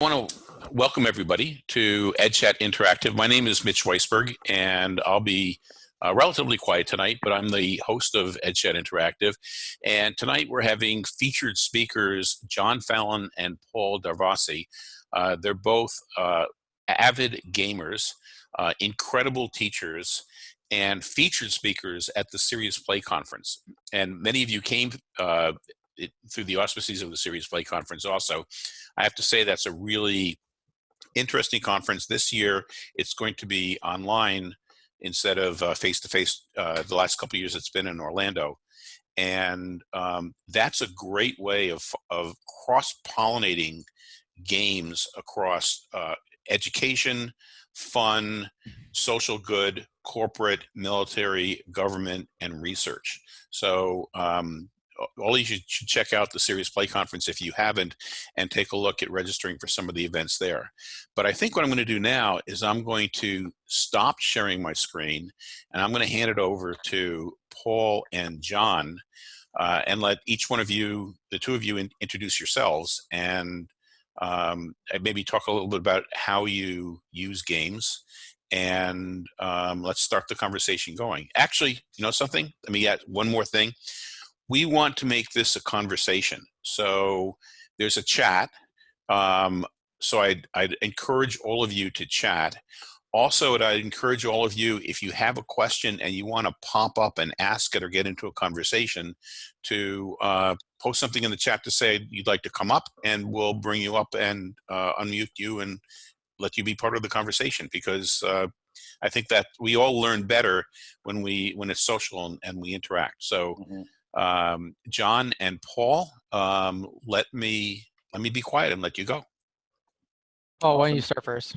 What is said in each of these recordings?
I want to welcome everybody to EdChat Interactive. My name is Mitch Weisburgh, and I'll be uh, relatively quiet tonight, but I'm the host of EdChat Interactive. And tonight we're having featured speakers, John Fallon and Paul Darvasi. Uh, they're both uh, avid gamers, uh, incredible teachers, and featured speakers at the Serious Play Conference. And many of you came uh, it, through the auspices of the Serious Play Conference also. I have to say that's a really interesting conference. This year, it's going to be online instead of face-to-face uh, -face, uh, the last couple years it's been in Orlando. And um, that's a great way of, of cross-pollinating games across uh, education, fun, social good, corporate, military, government, and research. So um, all of you should, check out the Serious Play Conference if you haven't and take a look at registering for some of the events there. But I think what I'm going to do now is I'm going to stop sharing my screen and I'm going to hand it over to Paul and John uh, and let each one of you, the two of you, in, introduce yourselves and um, maybe talk a little bit about how you use games and um, let's start the conversation going. Actually, you know something? Let me add one more thing we want to make this a conversation. So there's a chat. Um, so I'd, I'd encourage all of you to chat. Also, I'd encourage all of you, if you have a question and you want to pop up and ask it or get into a conversation, to uh, post something in the chat to say you'd like to come up, and we'll bring you up and uh, unmute you and let you be part of the conversation because uh, I think that we all learn better when we when it's social and, and we interact. So. Mm -hmm um, John and Paul, um, let me let me be quiet and let you go. Oh, why don't you start first?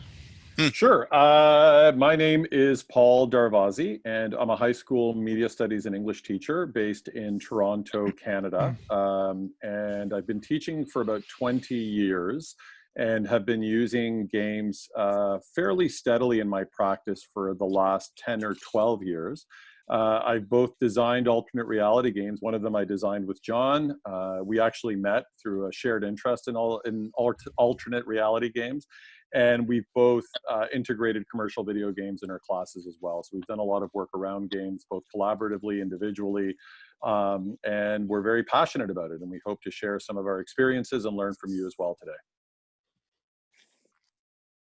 Hmm. Sure. Uh, my name is Paul Darvasi, and I'm a high school media studies and English teacher based in Toronto, Canada. Hmm. Um, and I've been teaching for about 20 years and have been using games uh, fairly steadily in my practice for the last 10 or 12 years. Uh, I've both designed alternate reality games. One of them I designed with John. Uh, we actually met through a shared interest in all in alt alternate reality games, and we've both uh, integrated commercial video games in our classes as well. So we've done a lot of work around games, both collaboratively, and individually, um, and we're very passionate about it. And we hope to share some of our experiences and learn from you as well today.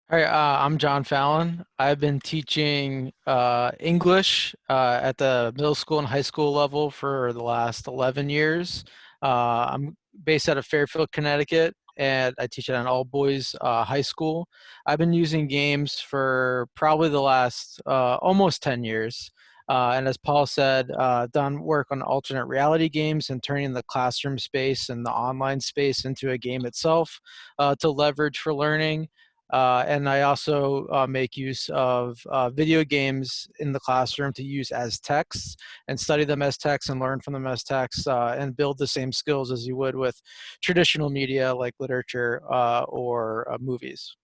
Hi, uh, I'm John Fallon. I've been teaching uh, English uh, at the middle school and high school level for the last 11 years. Uh, I'm based out of Fairfield, Connecticut, and I teach at an all boys uh, high school. I've been using games for probably the last uh, almost 10 years. and as Paul said, done work on alternate reality games and turning the classroom space and the online space into a game itself to leverage for learning. Uh, and I also uh, make use of uh, video games in the classroom to use as texts and study them as texts and learn from them as texts uh, and build the same skills as you would with traditional media like literature uh, or uh, movies.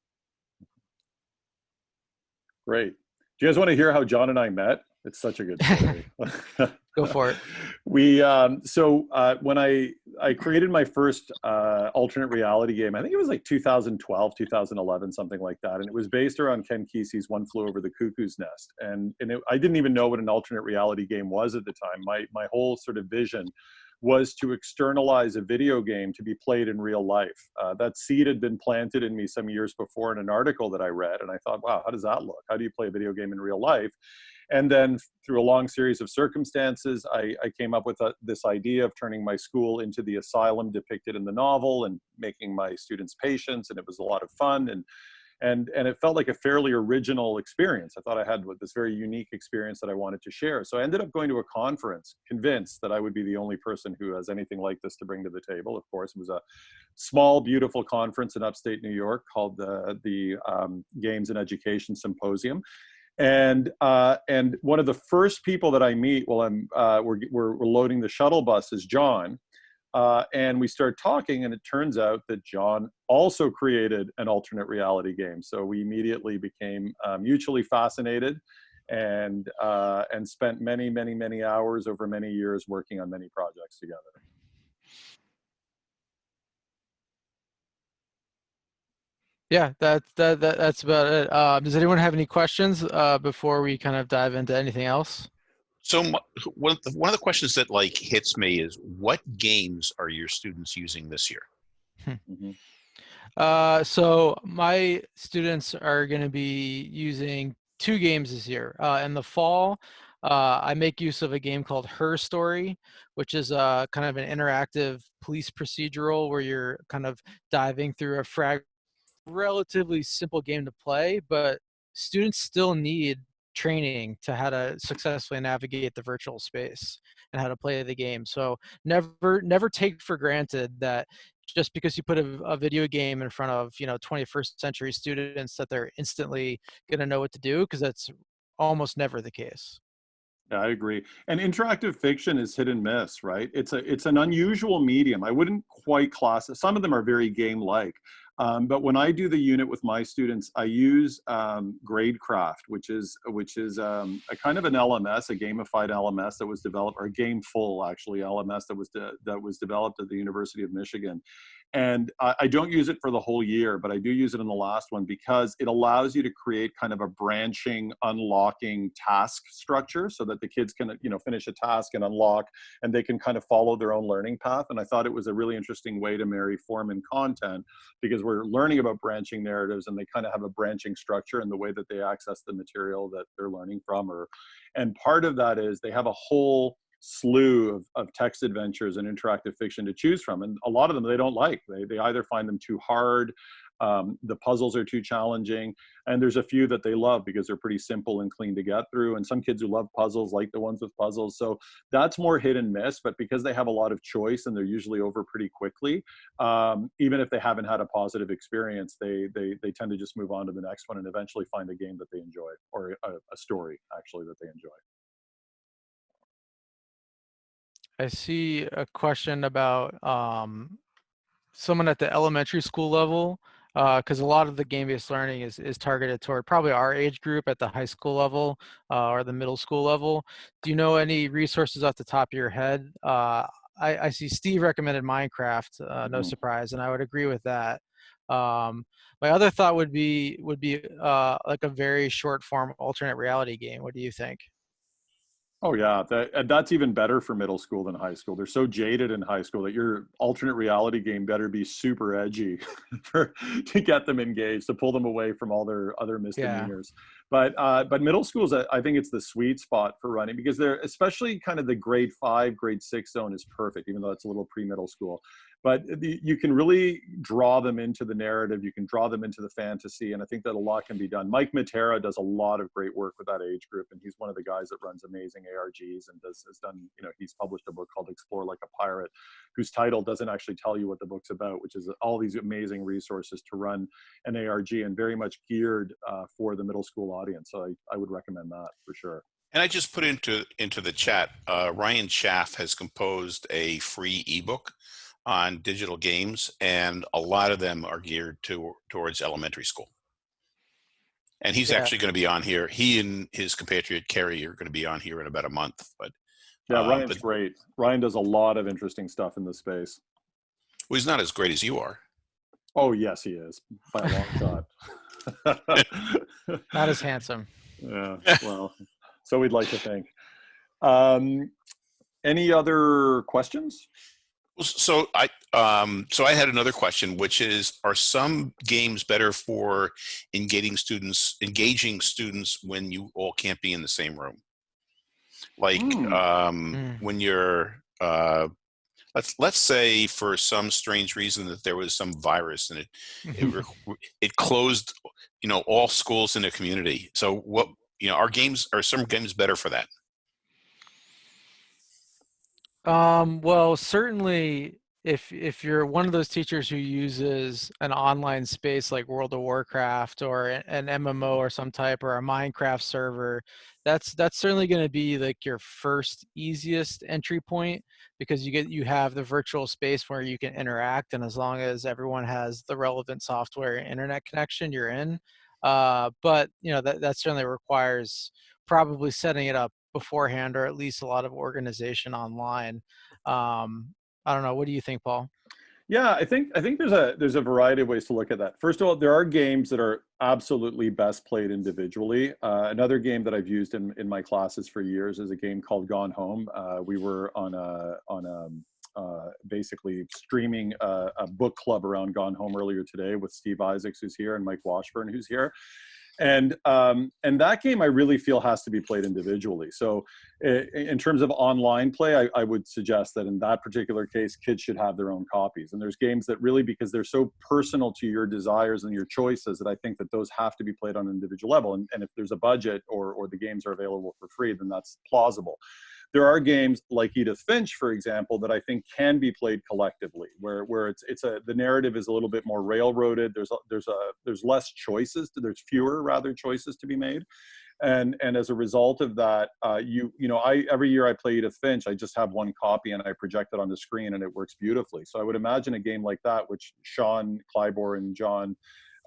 Great. Do you guys want to hear how John and I met? It's such a good story. Go for it. we um, so uh, when I I created my first uh, alternate reality game, I think it was like 2012, 2011, something like that, and it was based around Ken Kesey's One Flew Over the Cuckoo's Nest, and and it, I didn't even know what an alternate reality game was at the time. My my whole sort of vision was to externalize a video game to be played in real life. Uh, that seed had been planted in me some years before in an article that I read, and I thought, wow, how does that look? How do you play a video game in real life? And then through a long series of circumstances, I, I came up with a, this idea of turning my school into the asylum depicted in the novel and making my students patients. And it was a lot of fun. And, and, and it felt like a fairly original experience. I thought I had this very unique experience that I wanted to share. So I ended up going to a conference, convinced that I would be the only person who has anything like this to bring to the table. Of course, it was a small, beautiful conference in upstate New York called the, the um, Games and Education Symposium and uh, and one of the first people that I meet while I'm uh, we're, we're, we're loading the shuttle bus is John, uh, and we start talking, and it turns out that John also created an alternate reality game. So we immediately became uh, mutually fascinated, and uh, and spent many many many hours over many years working on many projects together. Yeah, that, that, that that's about it. Uh, does anyone have any questions uh, before we kind of dive into anything else? So one of the, one of the questions that like hits me is what games are your students using this year? Mhm. Uh, so my students are going to be using two games this year. Uh, in the fall, uh, I make use of a game called Her Story, which is a kind of an interactive police procedural where you're kind of diving through a frag relatively simple game to play, but students still need training to how to successfully navigate the virtual space and how to play the game. So never never take for granted that just because you put a, a video game in front of you know 21st century students that they're instantly going to know what to do because that's almost never the case. Yeah, I agree. And interactive fiction is hit and miss, right? It's a it's an unusual medium. I wouldn't quite class it. Some of them are very game-like, um, but when I do the unit with my students, I use um, Gradecraft, which is which is um, a kind of an LMS, a gamified LMS that was developed, or a gameful actually LMS that was de that was developed at the University of Michigan. And I, I don't use it for the whole year, but I do use it in the last one because it allows you to create kind of a branching, unlocking task structure so that the kids can, you know, finish a task and unlock, and they can kind of follow their own learning path. And I thought it was a really interesting way to marry form and content because we're learning about branching narratives and they kind of have a branching structure in the way that they access the material that they're learning from or and part of that is they have a whole slew of, of text adventures and interactive fiction to choose from and a lot of them they don't like. They, they either find them too hard um, the puzzles are too challenging and there's a few that they love because they're pretty simple and clean to get through and some kids who love puzzles like the ones with puzzles so that's more hit and miss but because they have a lot of choice and they're usually over pretty quickly um, even if they haven't had a positive experience they, they they tend to just move on to the next one and eventually find a game that they enjoy or a, a story actually that they enjoy I see a question about um, someone at the elementary school level, because a lot of the game-based learning is, is targeted toward probably our age group at the high school level uh, or the middle school level. Do you know any resources off the top of your head? Uh, I, I see Steve recommended Minecraft, uh, no Mhm. surprise, and I would agree with that. Um, my other thought would be would be uh, like a very short form alternate reality game. What do you think? Oh yeah, that, and that's even better for middle school than high school. They're so jaded in high school that your alternate reality game better be super edgy for to get them engaged, to pull them away from all their other misdemeanors. But uh, but middle schools, I I think it's the sweet spot for running because they're especially kind of the grade five, grade six zone is perfect, even though it's a little pre-middle school. But the, you can really draw them into the narrative. You can draw them into the fantasy, and I think that a lot can be done. Mike Matera does a lot of great work with that age group, and he's one of the guys that runs amazing ARGs and does has done. You know, he's published a book called Explore Like a Pirate, whose title doesn't actually tell you what the book's about, which is all these amazing resources to run an ARG and very much geared uh, for the middle school audience. So I, I would recommend that for sure. And I just put into into the chat. Uh, Ryan Schaaf has composed a free ebook on digital games, and a lot of them are geared to towards elementary school. And he's Yeah. actually going to be on here. He and his compatriot Kerry are going to be on here in about a month. But Yeah, Uh, Ryan's but- great. Ryan does a lot of interesting stuff in this space. well, he's not as great as you are. Oh yes, he is by a long shot. Not as handsome. yeah, well, so we'd like to think. Um, any other questions? So I um, so I had another question, which is: Are some games better for engaging students, engaging students when you all can't be in the same room? Like Hmm. um, Hmm. when you're uh, let's let's say for some strange reason that there was some virus and it it, it closed you know all schools in the community. So what you know, are games are some games better for that? Um, well, certainly if if you're one of those teachers who uses an online space like World of Warcraft or an MMO or some type or a Minecraft server, that's that's certainly going to be like your first easiest entry point because you get you have the virtual space where you can interact and as long as everyone has the relevant software and internet connection, you're in. Uh, but you know that that certainly requires probably setting it up beforehand or at least a lot of organization online um i don't know what do you think paul Yeah, I think I think there's a there's a variety of ways to look at that. First of all, there are games that are absolutely best played individually. Uh, another game that I've used in, in my classes for years is a game called Gone Home. Uh, we were on a on a uh, basically streaming a, a, book club around Gone Home earlier today with Steve Isaacs, who's here, and Mike Washburn, who's here and um, and that game I really feel has to be played individually. So in terms of online play, I, I, would suggest that in that particular case, kids should have their own copies. And there's games that really, because they're so personal to your desires and your choices, that I think that those have to be played on an individual level. And, and if there's a budget or or the games are available for free, then that's plausible there are games like Edith Finch, for example, that I think can be played collectively, where where it's it's a the narrative is a little bit more railroaded. There's a, there's a there's less choices. There's fewer rather choices to be made, and and as a result of that, uh, you you know I every year I play Edith Finch, I just have one copy and I project it on the screen and it works beautifully. So I would imagine a game like that, which Sean Clybor and John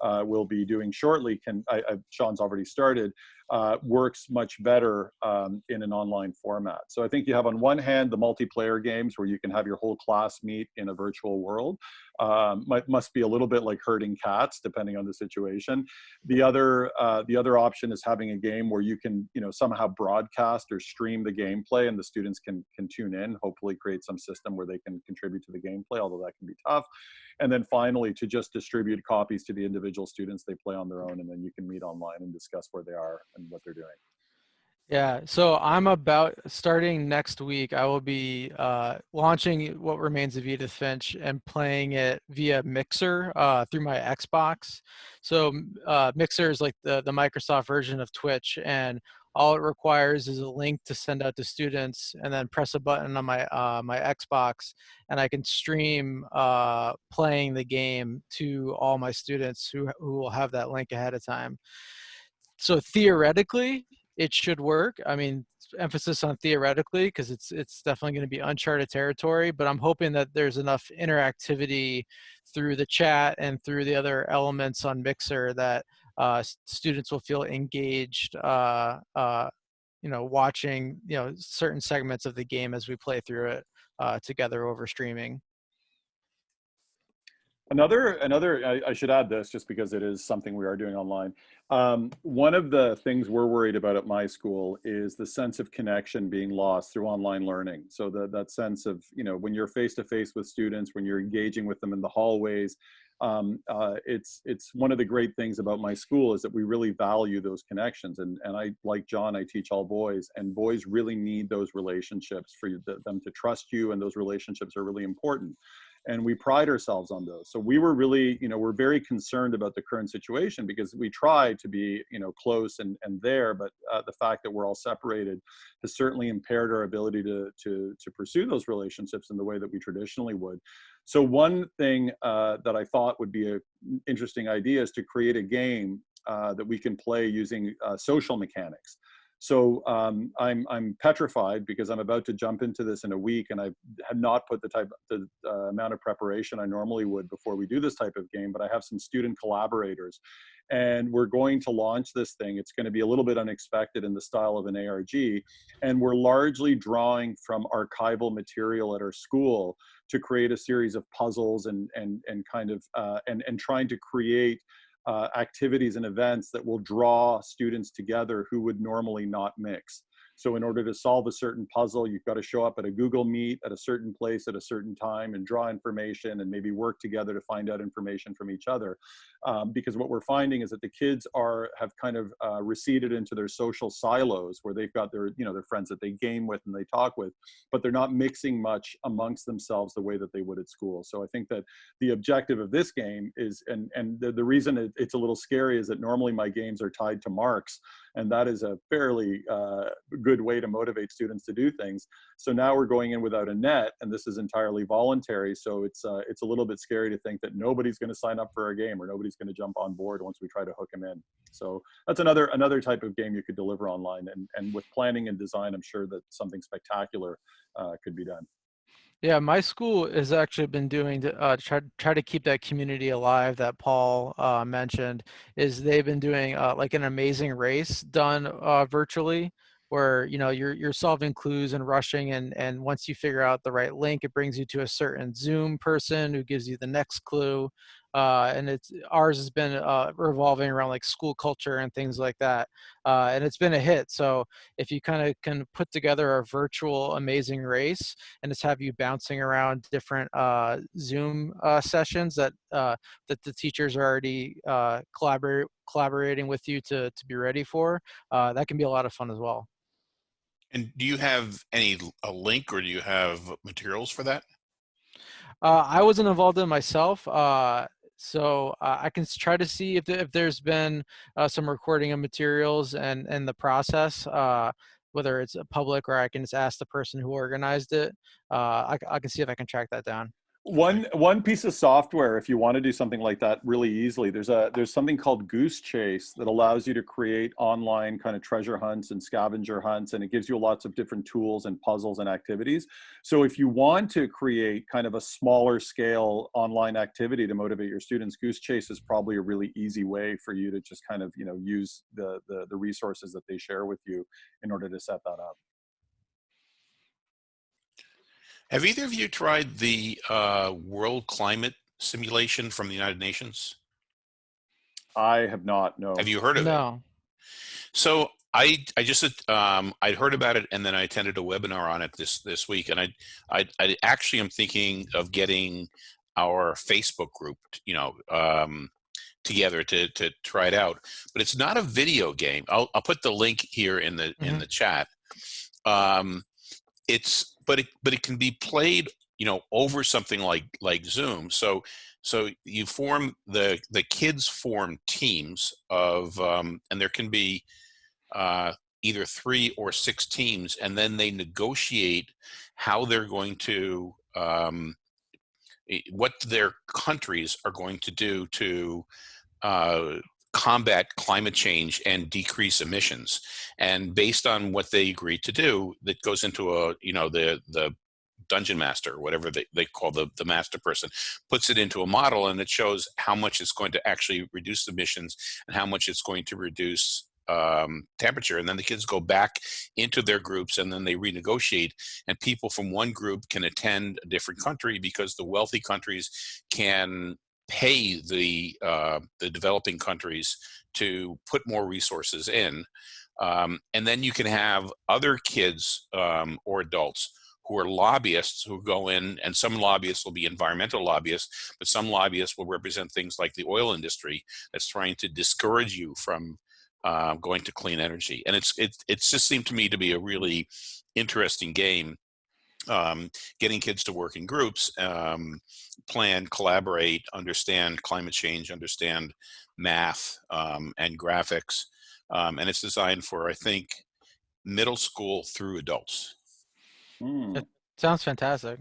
uh, will be doing shortly, can I, I, Sean's already started, uh, works much better um, in an online format. So I think you have on one hand the multiplayer games where you can have your whole class meet in a virtual world. Um, might, must be a little bit like herding cats depending on the situation. The other uh, the other option is having a game where you can you know somehow broadcast or stream the gameplay and the students can can tune in. Hopefully create some system where they can contribute to the gameplay, although that can be tough. And then finally to just distribute copies to the individual students they play on their own, and then you can meet online and discuss where they are and what they're doing. Yeah, so I'm about starting next week. I will be uh, launching what remains of Edith Finch and playing it via Mixer uh, through my Xbox. So uh, Mixer is like the the Microsoft version of Twitch, and all it requires is a link to send out to students, and then press a button on my uh, my Xbox, and I can stream uh, playing the game to all my students who who will have that link ahead of time so theoretically it should work. I mean emphasis on theoretically because it's it's definitely going to be uncharted territory but i'm hoping that there's enough interactivity through the chat and through the other elements on mixer that uh, students will feel engaged uh, uh, you know watching you know certain segments of the game as we play through it uh, together over streaming Another, another. I, I, should add this just because it is something we are doing online. Um, one of the things we're worried about at my school is the sense of connection being lost through online learning. So that that sense of you know when you're face to face with students, when you're engaging with them in the hallways, um, uh, it's it's one of the great things about my school is that we really value those connections. And and I like John, I teach all boys, and boys really need those relationships for them to trust you, and those relationships are really important and we pride ourselves on those. So we were really, you know, we're very concerned about the current situation because we try to be, you know, close and, and there, but uh, the fact that we're all separated has certainly impaired our ability to, to, to pursue those relationships in the way that we traditionally would. So one thing uh, that I thought would be an interesting idea is to create a game uh, that we can play using uh, social mechanics. So um, I'm I'm petrified because I'm about to jump into this in a week, and I have not put the type the uh, amount of preparation I normally would before we do this type of game. But I have some student collaborators, and we're going to launch this thing. It's going to be a little bit unexpected in the style of an ARG, and we're largely drawing from archival material at our school to create a series of puzzles and and and kind of uh, and and trying to create Uh, activities and events that will draw students together who would normally not mix. So in order to solve a certain puzzle, you've got to show up at a Google Meet at a certain place at a certain time and draw information and maybe work together to find out information from each other. Um, because what we're finding is that the kids are have kind of uh, receded into their social silos where they've got their you know their friends that they game with and they talk with, but they're not mixing much amongst themselves the way that they would at school. So I think that the objective of this game is and and the, the reason it, it's a little scary is that normally my games are tied to marks and that is a fairly uh, good way to motivate students to do things. So now we're going in without a net, and this is entirely voluntary. So it's uh, it's a little bit scary to think that nobody's going to sign up for our game or nobody's going to jump on board once we try to hook them in. So that's another another type of game you could deliver online, and and with planning and design, I'm sure that something spectacular uh, could be done. Yeah, my school has actually been doing to uh, try try to keep that community alive that Paul uh, mentioned. Is they've been doing uh, like an amazing race done uh, virtually, where you know you're you're solving clues and rushing and and once you figure out the right link it brings you to a certain zoom person who gives you the next clue uh, and it's ours has been uh, revolving around like school culture and things like that uh, and it's been a hit so if you kind of can put together a virtual amazing race and just have you bouncing around different uh, zoom uh, sessions that uh, that the teachers are already collaborate, collaborating with you to, to be ready for that can be a lot of fun as well and do you have any a link or do you have materials for that uh, I wasn't involved in myself. Uh, so uh, I can try to see if, if there's been uh, some recording of materials and, and the process, uh, whether it's public or I can just ask the person who organized it. Uh, I, I can see if I can track that down one one piece of software if you want to do something like that really easily there's a there's something called goose chase that allows you to create online kind of treasure hunts and scavenger hunts and it gives you lots of different tools and puzzles and activities. So if you want to create kind of a smaller scale online activity to motivate your students goose chase is probably a really easy way for you to just kind of you know use the the, the resources that they share with you in order to set that up have either of you tried the uh, world climate simulation from the United Nations? I have not. No. Have you heard of no. it? No. So I I just um, I'd heard about it and then I attended a webinar on it this this week and I I, I actually am thinking of getting our Facebook group you know um, together to to try it out. But it's not a video game. I'll I'll put the link here in the mm -hmm. in mm-hmm. the chat. Um, it's but it but it can be played you know over something like like zoom. So so you form the the kids form teams of um, and there can be uh, either three or six teams and then they negotiate how they're going to um, what their countries are going to do to uh, combat climate change and decrease emissions. And based on what they agreed to do, that goes into a, you know, the, the dungeon master, whatever they, they call the, the master person, puts it into a model and it shows how much it's going to actually reduce emissions and how much it's going to reduce um, temperature. And then the kids go back into their groups and then they renegotiate. And people from one group can attend a different country because the wealthy countries can pay the uh, the developing countries to put more resources in, um, and then you can have other kids um, or adults who are lobbyists who go in, and some lobbyists will be environmental lobbyists, but some lobbyists will represent things like the oil industry that's trying to discourage you from uh, going to clean energy. And it's it it's just seemed to me to be a really interesting game um, getting kids to work in groups, um, plan, collaborate, understand climate change, understand math um, and graphics. Um, and it's designed for, I think, middle school through adults. Mm. sounds fantastic.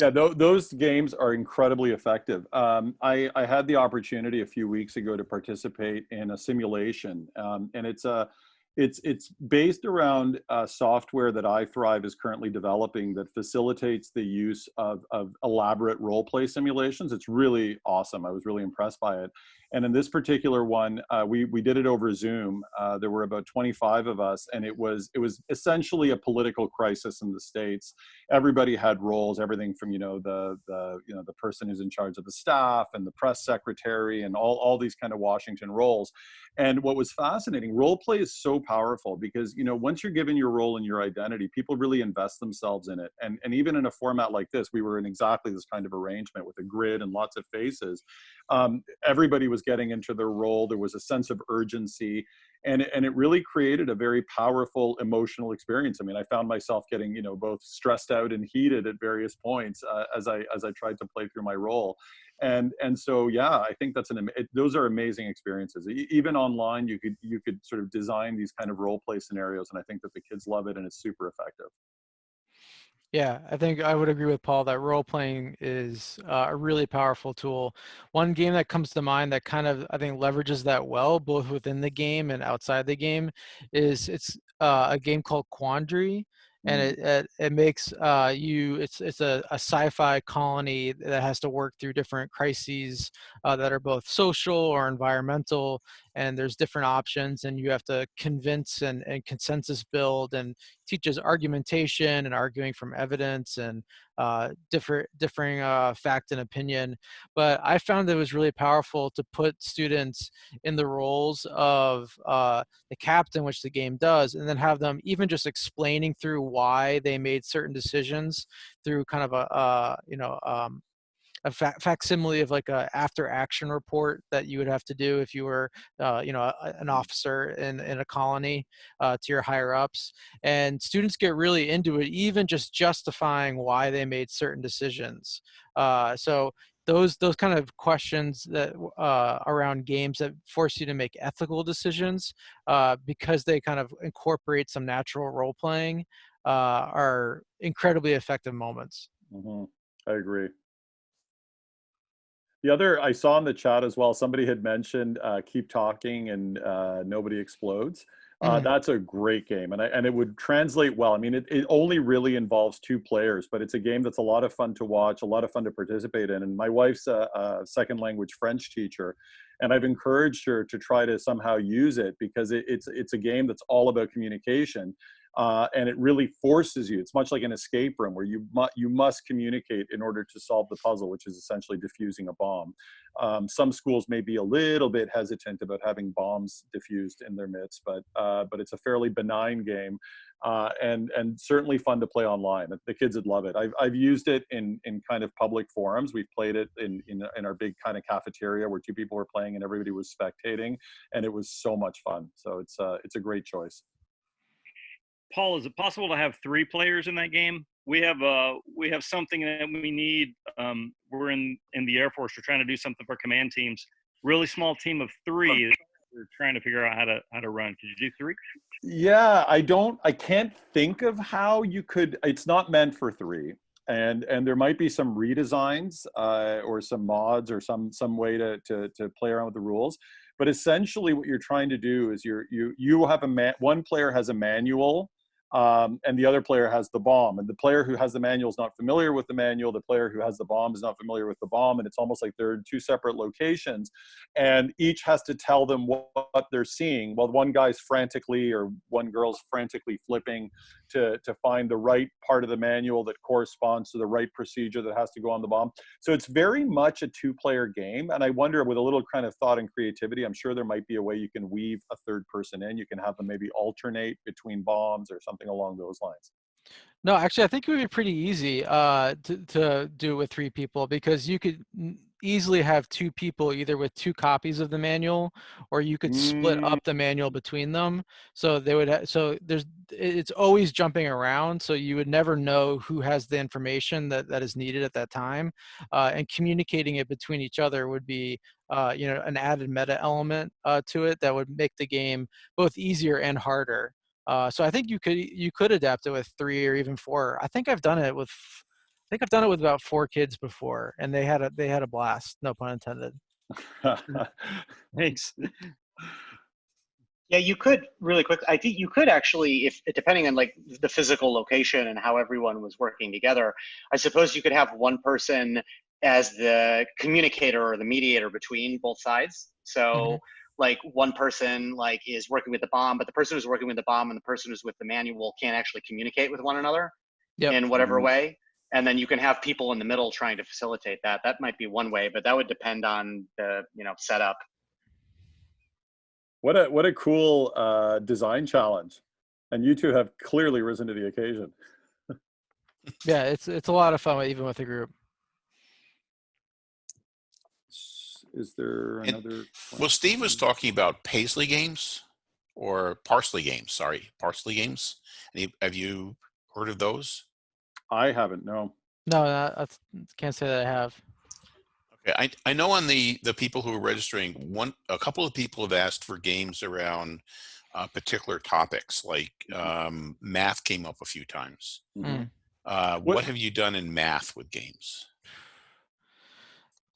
Yeah, th those games are incredibly effective. Um, I, I, had the opportunity a few weeks ago to participate in a simulation, um, and it's a it's it's based around uh, software that iThrive is currently developing that facilitates the use of, of elaborate role play simulations. It's really awesome. I was really impressed by it. And in this particular one, uh, we we did it over Zoom. Uh, there were about 25 of us, and it was it was essentially a political crisis in the states. Everybody had roles, everything from you know the the you know the person who's in charge of the staff and the press secretary and all all these kind of Washington roles. And what was fascinating, role play is so powerful because you know once you're given your role and your identity, people really invest themselves in it. And and even in a format like this, we were in exactly this kind of arrangement with a grid and lots of faces. Um, everybody was getting into their role. There was a sense of urgency, and and it really created a very powerful emotional experience. I mean, I found myself getting you know both stressed out and heated at various points uh, as I as I tried to play through my role, and and so yeah, I think that's an it, those are amazing experiences. Even online, you could you could sort of design these kind of role play scenarios, and I think that the kids love it, and it's super effective. Yeah, I think I would agree with Paul that role playing is uh, a really powerful tool. One game that comes to mind that kind of I think leverages that well, both within the game and outside the game, is it's uh, a game called Quandary, and Mm. it, it it makes uh you it's it's a, a sci-fi colony that has to work through different crises uh, that are both social or environmental and there's different options and you have to convince and, and consensus build and teaches argumentation and arguing from evidence and uh, different differing uh, fact and opinion but i found that it was really powerful to put students in the roles of uh, the captain which the game does and then have them even just explaining through why they made certain decisions through kind of a uh, you know um, a fa- facsimile of like a after action report that you would have to do if you were uh, you know a, an officer in, in a colony uh, to your higher ups and students get really into it even just justifying why they made certain decisions uh, so those those kind of questions that uh, around games that force you to make ethical decisions uh, because they kind of incorporate some natural role playing uh, are incredibly effective moments. hmm I agree. The other I saw in the chat as well, somebody had mentioned uh, "Keep Talking" and uh, "Nobody Explodes." Uh, Mhm. That's a great game, and I, and it would translate well. I mean, it, it only really involves two players, but it's a game that's a lot of fun to watch, a lot of fun to participate in. And my wife's a, a second language French teacher, and I've encouraged her to try to somehow use it because it, it's it's a game that's all about communication, uh, and it really forces you. It's much like an escape room where you mu- you must communicate in order to solve the puzzle, which is essentially diffusing a bomb. Um, some schools may be a little bit hesitant about having bombs diffused in their midst, but uh, but it's a fairly benign game, uh, and and certainly fun to play online. The kids would love it. I've I've used it in in kind of public forums. We've played it in in, in our big kind of cafeteria where two people were playing and everybody was spectating, and it was so much fun. So it's uh, it's a great choice. Paul, is it possible to have three players in that game? We have uh we have something that we need. Um, we're in in the Air Force. We're trying to do something for command teams. Really small team of three. We're trying to figure out how to how to run. Could you do three? Yeah, I don't. I can't think of how you could. It's not meant for three, and and there might be some redesigns uh, or some mods or some some way to to to play around with the rules. But essentially, what you're trying to do is you're you you have a man. One player has a manual. Um, and the other player has the bomb, and the player who has the manual is not familiar with the manual. The player who has the bomb is not familiar with the bomb, and it's almost like they're in two separate locations, and each has to tell them what, what they're seeing. While one guy's frantically or one girl's frantically flipping to to find the right part of the manual that corresponds to the right procedure that has to go on the bomb. So it's very much a two-player game, and I wonder with a little kind of thought and creativity, I'm sure there might be a way you can weave a third person in. You can have them maybe alternate between bombs or something along those lines. No, actually, I think it would be pretty easy uh, to, to do with three people because you could easily have two people either with two copies of the manual or you could split Mm. up the manual between them. So they would, so there's, it's always jumping around. So you would never know who has the information that, that is needed at that time. Uh, and communicating it between each other would be, uh, you know, an added meta element uh, to it that would make the game both easier and harder. Uh, so I think you could you could adapt it with three or even four. I think I've done it with I think I've done it with about four kids before, and they had a they had a blast. No pun intended. Thanks. Yeah, you could really quick. I think you could actually, if depending on like the physical location and how everyone was working together, I suppose you could have one person as the communicator or the mediator between both sides. So Mhm. Like one person like is working with the bomb, but the person who's working with the bomb and the person who's with the manual can't actually communicate with one another Yep. in whatever Mhm. way. And then you can have people in the middle trying to facilitate that. That might be one way, but that would depend on the you know setup. what a what a cool uh, design challenge, and you two have clearly risen to the occasion. Yeah, it's it's a lot of fun even with a group. Is there And- another? Well, Steve was talking about Paisley games or Parsley games. Sorry, Parsley games. Any, have you heard of those? I haven't. No. No, I that's can't say that I have. Okay, I, I know on the the people who are registering, one a couple of people have asked for games around uh, particular topics, like um, math came up a few times. Mhm. Mm. Uh, what, What- have you done in math with games?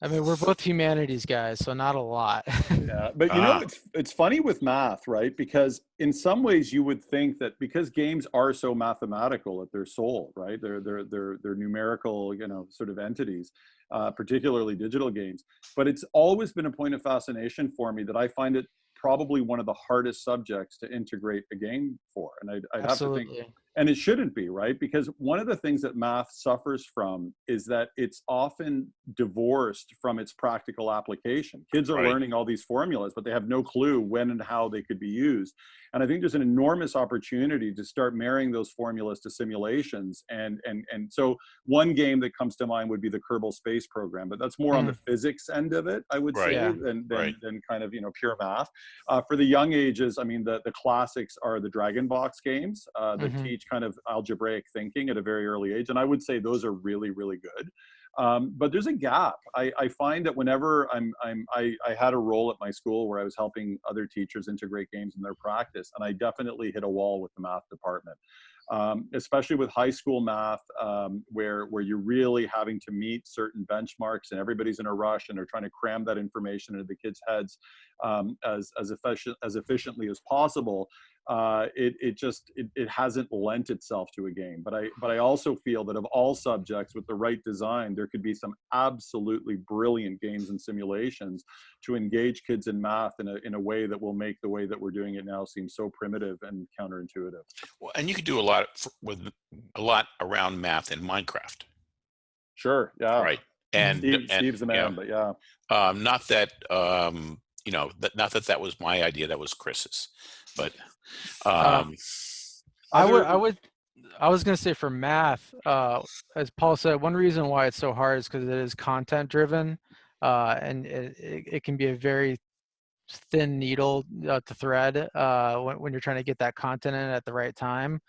I mean, we're both humanities guys, so not a lot. Yeah, but you know, Ah. it's it's funny with math, right? Because in some ways, you would think that because games are so mathematical at their soul, right? They're they're they're they're numerical, you know, sort of entities, uh, particularly digital games. But it's always been a point of fascination for me that I find it probably one of the hardest subjects to integrate a game for, and I'd, I'd have to think. And it shouldn't be right because one of the things that math suffers from is that it's often divorced from its practical application kids are Right. learning all these formulas but they have no clue when and how they could be used and i think there's an enormous opportunity to start marrying those formulas to simulations and and and so one game that comes to mind would be the kerbal space program but that's more on the physics end of it i would Right. say Yeah. than, than, Right. than kind of you know pure math uh, for the young ages, I mean, the, the classics are the Dragon Box games uh, that Mhm. teach kind of algebraic thinking at a very early age. And I would say those are really, really good. Um, but there's a gap. I, I find that whenever I'm, I'm I, I had a role at my school where I was helping other teachers integrate games in their practice, and I definitely hit a wall with the math department. Um, especially with high school math, um, where where you're really having to meet certain benchmarks, and everybody's in a rush, and they're trying to cram that information into the kids' heads um, as as efficient as efficiently as possible. Uh, it it just it, it hasn't lent itself to a game. But I but I also feel that of all subjects with the right design, there could be some absolutely brilliant games and simulations to engage kids in math in a in a way that will make the way that we're doing it now seem so primitive and counterintuitive. Well, and you could do a lot with a lot around math in Minecraft, Sure. Yeah. right? And, Steve, and Steve's the man, yeah. but yeah. Um, not that um, you know, that, not that that was my idea. That was Chris's, but Uh, um, I would, I would, I was gonna say for math, uh, as Paul said, one reason why it's so hard is because it is content driven, uh, and it, it, it can be a very thin needle uh, to thread uh, when, when you're trying to get that content in at the right time.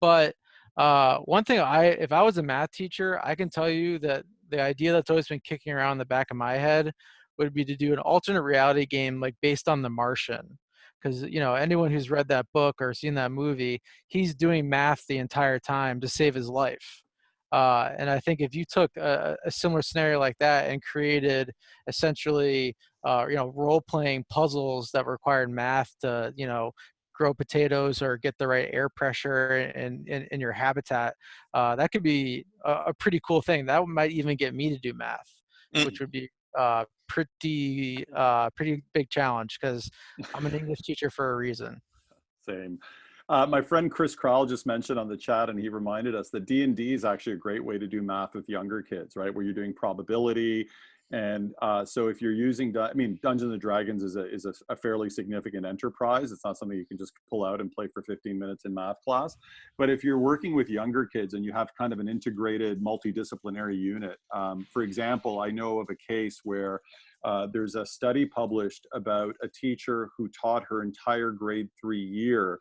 But uh, one thing I, if I was a math teacher, I can tell you that the idea that's always been kicking around in the back of my head would be to do an alternate reality game like based on The Martian because you know anyone who's read that book or seen that movie he's doing math the entire time to save his life uh, and i think if you took a, a similar scenario like that and created essentially uh, you know role playing puzzles that required math to you know grow potatoes or get the right air pressure in, in, in your habitat uh, that could be a, a pretty cool thing that might even get me to do math Mm. which would be uh, pretty uh, pretty big challenge because I'm an English teacher for a reason. Same. Uh, my friend Chris Crowell just mentioned on the chat, and he reminded us that D and D is actually a great way to do math with younger kids, right? Where you're doing probability, and uh, so if you're using, I mean, Dungeons and Dragons is a is a, a fairly significant enterprise. It's not something you can just pull out and play for 15 minutes in math class. But if you're working with younger kids and you have kind of an integrated multidisciplinary unit, um, for example, I know of a case where uh, there's a study published about a teacher who taught her entire grade three year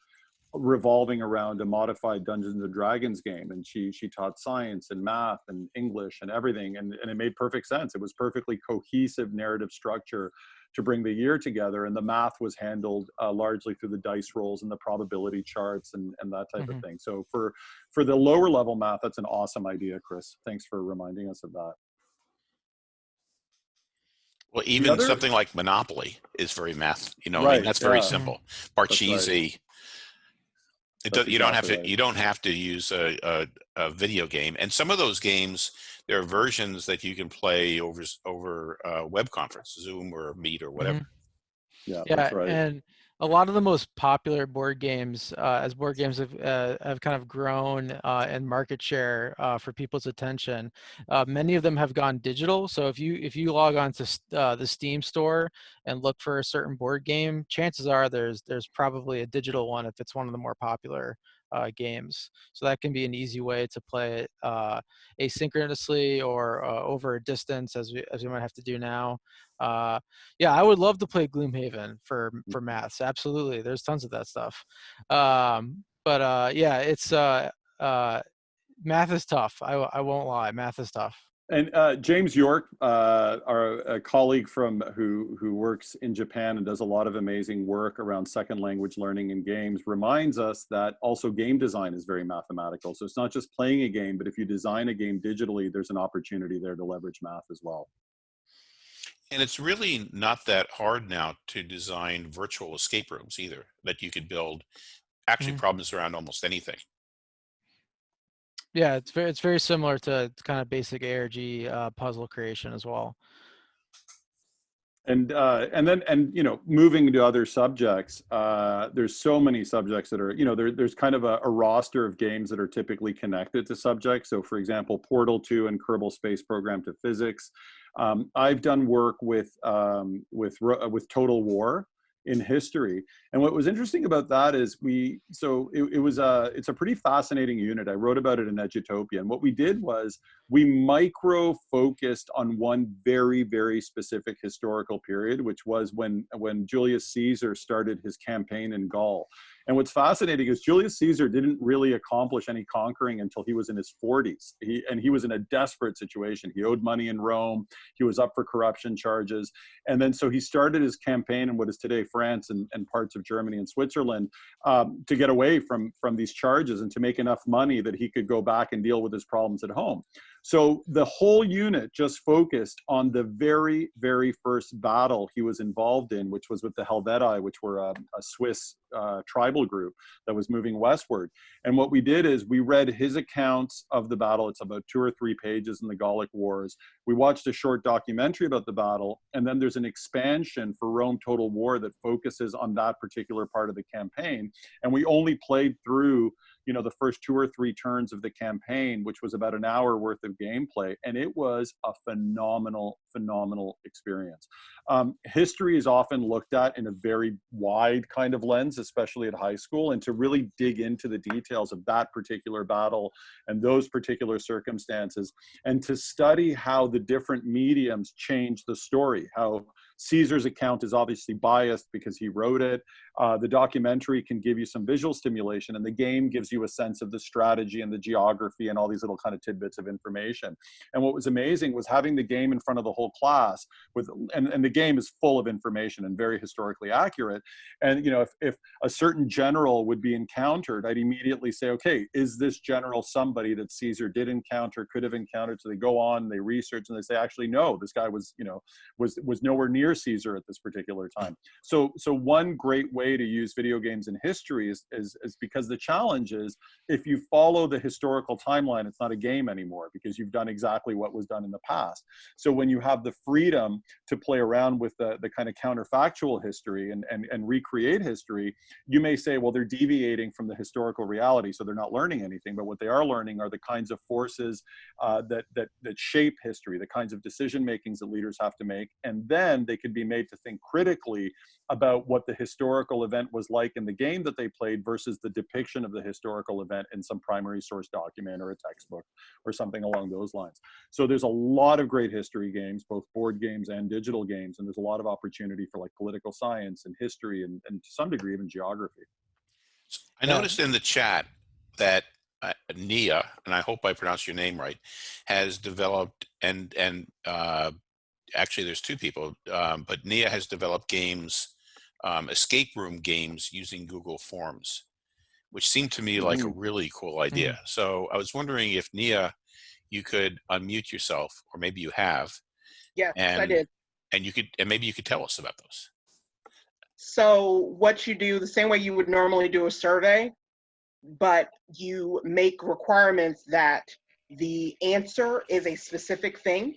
revolving around a modified Dungeons and Dragons game, and she she taught science and math and English and everything, and and it made perfect sense. It was perfectly cohesive narrative structure to bring the year together, and the math was handled uh, largely through the dice rolls and the probability charts and and that type Mhm. of thing. So for for the lower level math, that's an awesome idea, Chris. Thanks for reminding us of that. well, even other- something like Monopoly is very math. You know, I mean, that's very yeah. simple. right. Parcheesi. It That's does, you don't have exactly to. You don't have to use a, a, a video game. And some of those games, there are versions that you can play over over uh, web conference, Zoom or Meet or whatever. Yeah, Yeah, that's right. and a lot of the most popular board games, uh, as board games have uh, have kind of grown uh, in market share uh, for people's attention, uh, many of them have gone digital. So if you if you log on to uh, the Steam store and look for a certain board game, chances are there's there's probably a digital one if it's one of the more popular games. So that can be an easy way to play it asynchronously or over a distance, as we as we might have to do now. Uh, yeah, I would love to play Gloomhaven for for maths. Absolutely, there's tons of that stuff. Um, but uh, yeah, it's uh, uh, math is tough. I I won't lie, math is tough. And uh, James York, uh, our a colleague from who who works in Japan and does a lot of amazing work around second language learning in games, reminds us that also game design is very mathematical. So it's not just playing a game, but if you design a game digitally, there's an opportunity there to leverage math as well. And it's really not that hard now to design virtual escape rooms either, that you could build actually Mhm. problems around almost anything. Yeah, it's very it's very similar to kind of basic ARG uh, puzzle creation as well. and uh, and then and you know moving to other subjects uh, there's so many subjects that are you know there, there's kind of a, a roster of games that are typically connected to subjects so for example portal 2 and kerbal space program to physics um, i've done work with um, with with total war in history. And what was interesting about that is we so it, it was a it's a pretty fascinating unit. I wrote about it in edutopia. And what we did was we micro focused on one very very specific historical period which was when when julius caesar started his campaign in gaul and what's fascinating is julius caesar didn't really accomplish any conquering until he was in his 40s he, and he was in a desperate situation. He owed money in rome. He was up for corruption charges. And then so he started his campaign in what is today france and, and parts of germany and switzerland um, to get away from from these charges and to make enough money that he could go back and deal with his problems at home so the whole unit just focused on the very, very first battle he was involved in, which was with the Helvetii, which were a, a Swiss uh, tribal group that was moving westward. And what we did is we read his accounts of the battle. It's about two or three pages in the Gallic Wars. We watched a short documentary about the battle, and then there's an expansion for Rome Total War that focuses on that particular part of the campaign. And we only played through you know the first two or three turns of the campaign which was about an hour worth of gameplay and it was a phenomenal phenomenal experience. Um, history is often looked at in a very wide kind of lens especially at high school and to really dig into the details of that particular battle and those particular circumstances and to study how the different mediums change the story how caesar's account is obviously biased because he wrote it. Uh, the documentary can give you some visual stimulation and the game gives you a sense of the strategy and the geography and all these little kind of tidbits of information. And what was amazing was having the game in front of the whole class with and, and the game is full of information and very historically accurate. And you know if, if a certain general would be encountered i'd immediately say okay is this general somebody that caesar did encounter could have encountered? So they go on they research and they say actually no this guy was you know was was nowhere near caesar at this particular time so so one great way to use video games in history is, is, is because the challenge is if you follow the historical timeline, it's not a game anymore because you've done exactly what was done in the past. So when you have the freedom to play around with the, the kind of counterfactual history and, and, and recreate history, you may say, well, they're deviating from the historical reality, so they're not learning anything. But what they are learning are the kinds of forces uh, that, that, that shape history, the kinds of decision makings that leaders have to make. And then they can be made to think critically about what the historical event was like in the game that they played versus the depiction of the historical event in some primary source document or a textbook or something along those lines. So there's a lot of great history games, both board games and digital games, and there's a lot of opportunity for like political science and history and, and to some degree even geography. I noticed in the chat that uh, Nia, and I hope I pronounced your name right, has developed and and uh, actually there's two people, um, but Nia has developed games, um, escape room games using Google Forms, which seemed to me like a really cool idea. So I was wondering if Nia, you could unmute yourself, or maybe you have, Yes, I did. and you could and maybe you could tell us about those. So what you do, the same way you would normally do a survey, but you make requirements that the answer is a specific thing.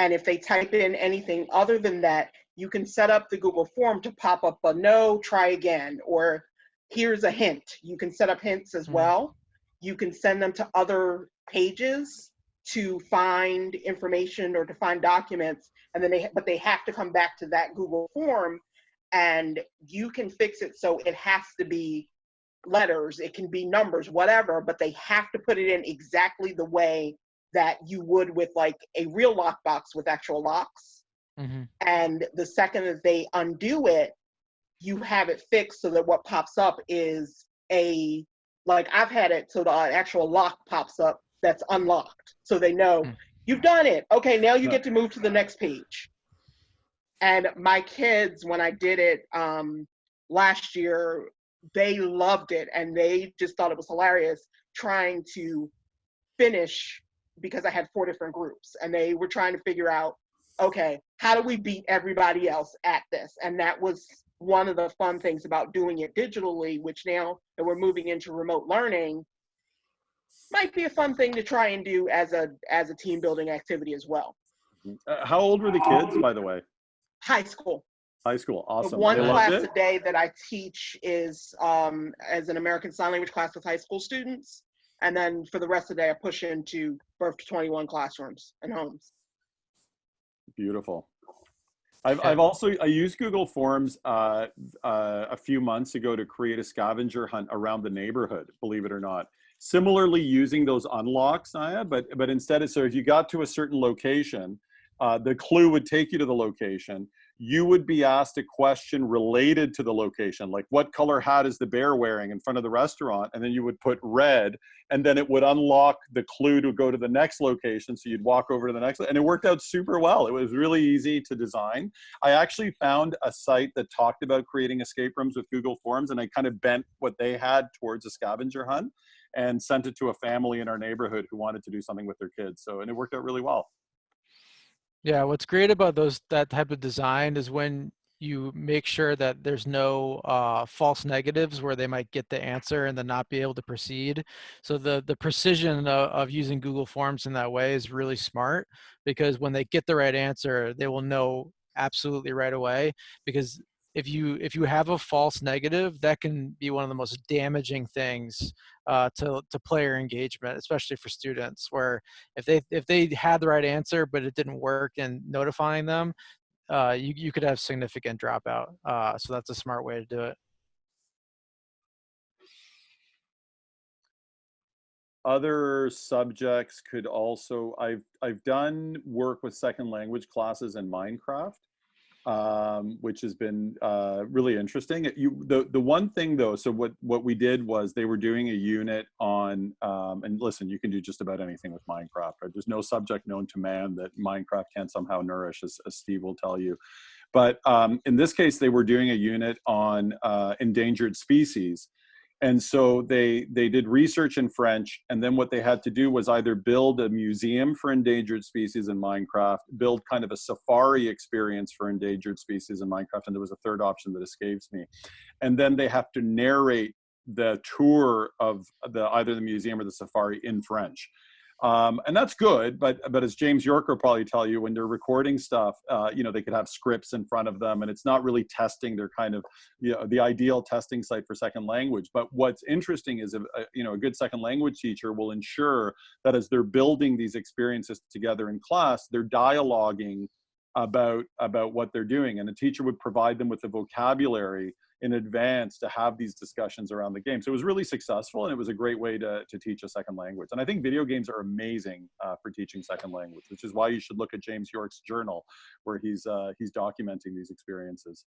And if they type in anything other than that, you can set up the Google form to pop up a no, try again, or here's a hint. You can set up hints as Mhm. well. You can send them to other pages to find information or to find documents, and then they, but they have to come back to that Google form and you can fix it so it has to be letters, it can be numbers, whatever, but they have to put it in exactly the way that you would with like a real lockbox with actual locks. hmm And the second that they undo it, you have it fixed so that what pops up is a like I've had it so the actual lock pops up that's unlocked. So they know Mm. you've done it. Okay, now you get to move to the next page. And my kids, when I did it um, last year, they loved it and they just thought it was hilarious trying to finish because I had four different groups and they were trying to figure out, okay, how do we beat everybody else at this? And that was one of the fun things about doing it digitally, which now that we're moving into remote learning, might be a fun thing to try and do as a as a team building activity as well. Uh, how old were the kids, by the way? High school. High school. The Awesome. one They class a day that I teach is um, as an American Sign Language class with high school students. And then for the rest of the day, I push into birth to 21 classrooms and homes. Beautiful. I've, I've also I used Google Forms uh, uh, a few months ago to create a scavenger hunt around the neighborhood. Believe it or not, similarly using those unlocks, Naya, but but instead of so if you got to a certain location, uh, the clue would take you to the location. You would be asked a question related to the location, like what color hat is the bear wearing in front of the restaurant, and then you would put red, and then it would unlock the clue to go to the next location. So you'd walk over to the next, and it worked out super well. It was really easy to design. I actually found a site that talked about creating escape rooms with Google Forms, and I kind of bent what they had towards a scavenger hunt and sent it to a family in our neighborhood who wanted to do something with their kids. So, and it worked out really well. Yeah, what's great about those that type of design is when you make sure that there's no uh, false negatives where they might get the answer and then not be able to proceed. So the the precision of, of using Google Forms in that way is really smart because when they get the right answer, they will know absolutely right away. Because if you if you have a false negative, that can be one of the most damaging things uh, to to player engagement, especially for students. Where if they if they had the right answer but it didn't work in notifying them, uh, you you could have significant dropout. Uh, so that's a smart way to do it. other subjects could also i've i've done work with second language classes in minecraft um, which has been uh, really interesting. You the the one thing though so what what we did was they were doing a unit on um, and listen you can do just about anything with minecraft. Right? there's no subject known to man that minecraft can't somehow nourish as, as steve will tell you. But um, in this case they were doing a unit on uh, endangered species and so they they did research in french and then what they had to do was either build a museum for endangered species in minecraft build kind of a safari experience for endangered species in minecraft and there was a third option that escapes me. And then they have to narrate the tour of the either the museum or the safari in french um, and that's good but but as james york will probably tell you when they're recording stuff uh, you know they could have scripts in front of them and it's not really testing their kind of you know, the ideal testing site for second language. But what's interesting is a, a, you know a good second language teacher will ensure that as they're building these experiences together in class they're dialoguing about about what they're doing. And the teacher would provide them with the vocabulary in advance to have these discussions around the game. So it was really successful and it was a great way to, to teach a second language. And I think video games are amazing uh, for teaching second language, which is why you should look at James York's journal where he's, uh, he's documenting these experiences.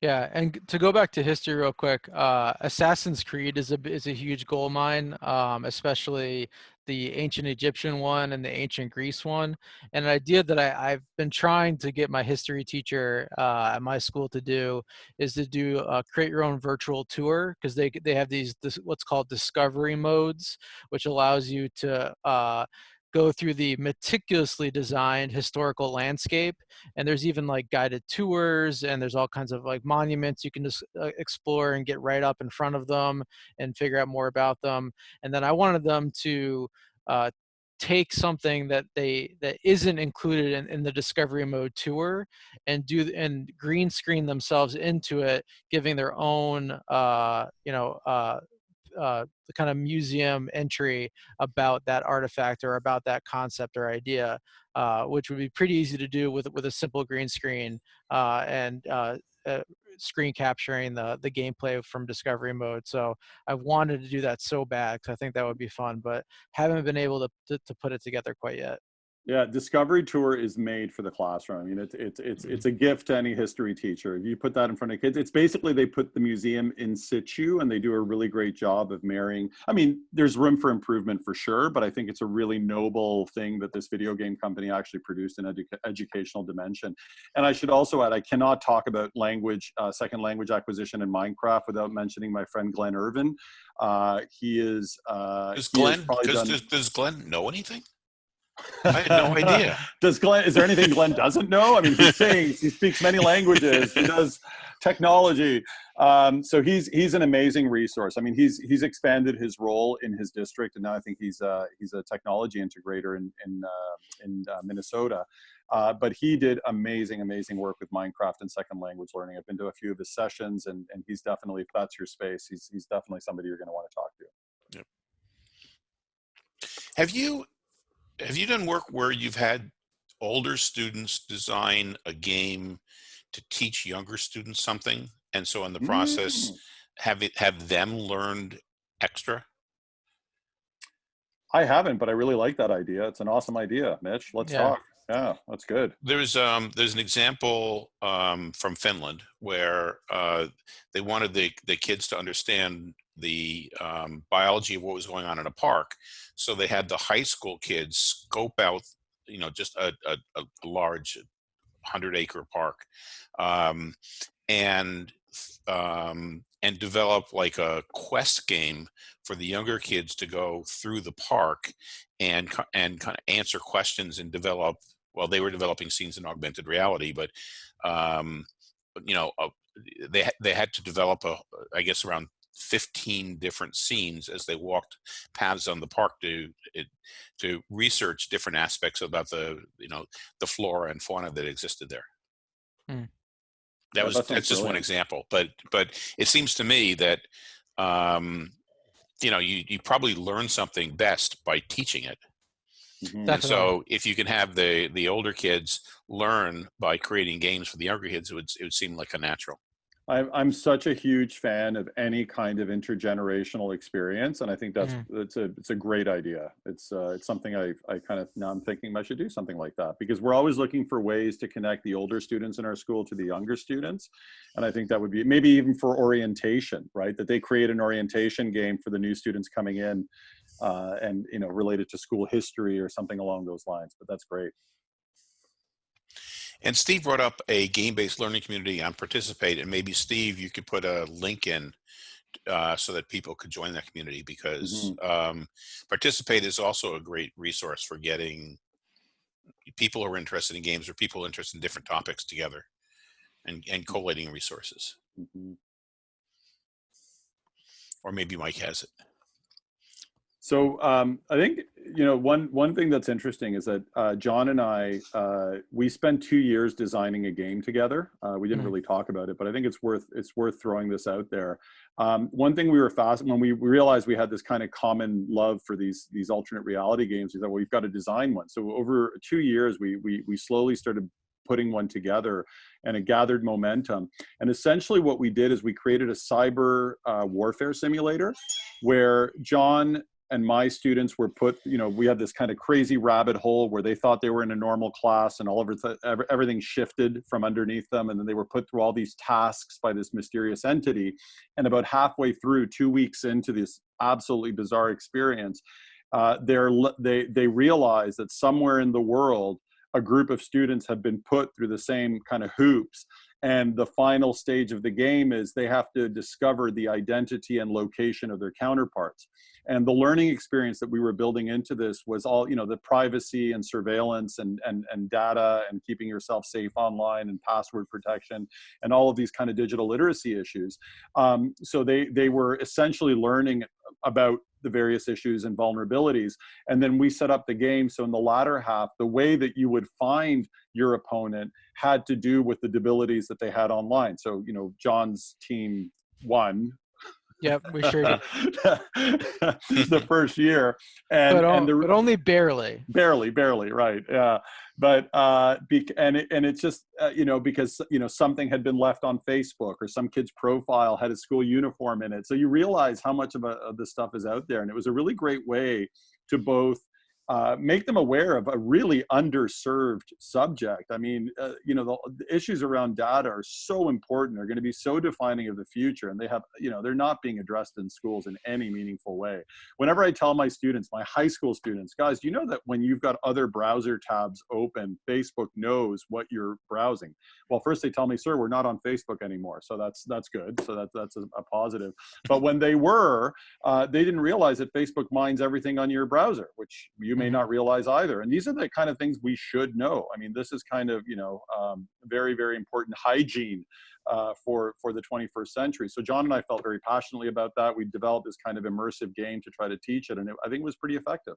Yeah, and to go back to history real quick, uh, Assassin's Creed is a is a huge gold mine, um, especially the ancient Egyptian one and the ancient Greece one. And an idea that I, I've been trying to get my history teacher uh, at my school to do is to do uh, create your own virtual tour because they they have these this, what's called discovery modes, which allows you to uh, go through the meticulously designed historical landscape and there's even like guided tours and there's all kinds of like monuments you can just uh, explore and get right up in front of them and figure out more about them. And then i wanted them to uh, take something that they that isn't included in, in the discovery mode tour and do and green screen themselves into it giving their own uh you know uh uh, the kind of museum entry about that artifact or about that concept or idea, uh, which would be pretty easy to do with with a simple green screen uh, and uh, uh, screen capturing the the gameplay from discovery mode. So I've wanted to do that so bad because I think that would be fun, but haven't been able to, to to put it together quite yet. Yeah, Discovery Tour is made for the classroom. I mean, it's it's it's it's a gift to any history teacher. If you put that in front of kids, it's basically they put the museum in situ, and they do a really great job of marrying. I mean, there's room for improvement for sure, but I think it's a really noble thing that this video game company actually produced an edu educational dimension. And I should also add, I cannot talk about language, uh, second language acquisition in Minecraft without mentioning my friend Glenn Irvin. Uh, he is. Uh, Does he Glenn probably does, done- does, does Glenn know anything? I had no idea. Does Glenn? Is there anything Glenn doesn't know? I mean, he sings. He speaks many languages. He does technology. Um, so he's he's an amazing resource. I mean, he's he's expanded his role in his district, and now I think he's a he's a technology integrator in in uh, in uh, Minnesota. Uh, but he did amazing, amazing work with Minecraft and second language learning. I've been to a few of his sessions, and and he's definitely if that's your space, he's he's definitely somebody you're going to want to talk to. Yep. Have you have you done work where you've had older students design a game to teach younger students something, and so in the process, Mm. have it have them learned extra? I haven't, but I really like that idea. It's an awesome idea, Mitch. Let's Yeah. talk. Yeah, that's good. There's um there's an example um, from Finland where uh, they wanted the the kids to understand the um, biology of what was going on in a park, so they had the high school kids scope out you know just a a, a large hundred acre park, um, and um, and develop like a quest game for the younger kids to go through the park and and kind of answer questions and develop well they were developing scenes in augmented reality but um you know uh, they they had to develop a i guess around 15 different scenes as they walked paths on the park to it, to research different aspects about the you know the flora and fauna that existed there Hmm. that was that sounds that's just one example but but it seems to me that um you know you you probably learn something best by teaching it Mhm. and so if you can have the the older kids learn by creating games for the younger kids, it would it would seem like a natural. I'm I'm such a huge fan of any kind of intergenerational experience, and I think that's Mhm. it's a it's a great idea. It's uh, it's something I I kind of now I'm thinking I should do something like that because we're always looking for ways to connect the older students in our school to the younger students, and I think that would be maybe even for orientation, right? That they create an orientation game for the new students coming in, uh, and you know related to school history or something along those lines. But that's great. And Steve brought up a game-based learning community on Participate, and maybe Steve, you could put a link in uh, so that people could join that community because um, Participate is also a great resource for getting people who are interested in games or people interested in different topics together and, and collating resources. Mhm. Or maybe Mike has it. So um, I think you know one one thing that's interesting is that uh, John and I uh, we spent two years designing a game together. Uh, we didn't Mhm. really talk about it, but I think it's worth it's worth throwing this out there. Um, one thing we were fast when we realized we had this kind of common love for these these alternate reality games. We thought, well, we've got to design one. So over two years, we we we slowly started putting one together, and it gathered momentum. And essentially, what we did is we created a cyber uh, warfare simulator where John and my students were put you know we had this kind of crazy rabbit hole where they thought they were in a normal class and all of everything shifted from underneath them and then they were put through all these tasks by this mysterious entity. And about halfway through two weeks into this absolutely bizarre experience uh, they're they they realize that somewhere in the world a group of students have been put through the same kind of hoops and the final stage of the game is they have to discover the identity and location of their counterparts. And the learning experience that we were building into this was all you know the privacy and surveillance and and, and data and keeping yourself safe online and password protection and all of these kind of digital literacy issues. Um, so they they were essentially learning about the various issues and vulnerabilities. And then we set up the game so in the latter half the way that you would find your opponent had to do with the debilities that they had online. So you know john's team won Yep, we sure did. This the first year and, but, on- and the, but only barely. barely barely right yeah but uh bec- and it, and it's just uh, you know because you know something had been left on facebook or some kid's profile had a school uniform in it so you realize how much of, a, of this stuff is out there and it was a really great way to both uh, make them aware of a really underserved subject. I mean, uh, you know, the, the issues around data are so important. They're going to be so defining of the future, and they have, you know, they're not being addressed in schools in any meaningful way. Whenever I tell my students, my high school students, guys, you know that when you've got other browser tabs open, Facebook knows what you're browsing? Well, first they tell me, sir, we're not on Facebook anymore, so that's that's good. So that's that's a, a positive. But when they were, uh, they didn't realize that Facebook mines everything on your browser, which you may not realize either. And these are the kind of things we should know. I mean, this is kind of you know um, very very important hygiene uh, for for the 21st century. So John and I felt very passionately about that. We developed this kind of immersive game to try to teach it, and it, I think it was pretty effective.